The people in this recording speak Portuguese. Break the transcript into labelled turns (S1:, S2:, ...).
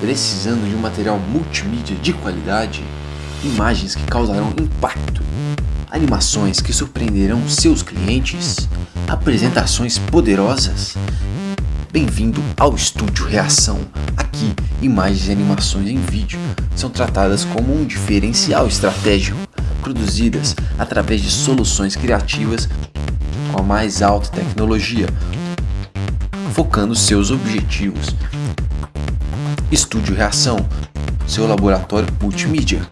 S1: Precisando de um material multimídia de qualidade? Imagens que causarão impacto? Animações que surpreenderão seus clientes? Apresentações poderosas? Bem-vindo ao Estúdio Reação. Aqui, imagens e animações em vídeo são tratadas como um diferencial estratégico, produzidas através de soluções criativas com a mais alta tecnologia, focando seus objetivos. Estúdio Reação, seu laboratório multimídia.